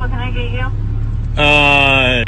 What can I get you? Uh.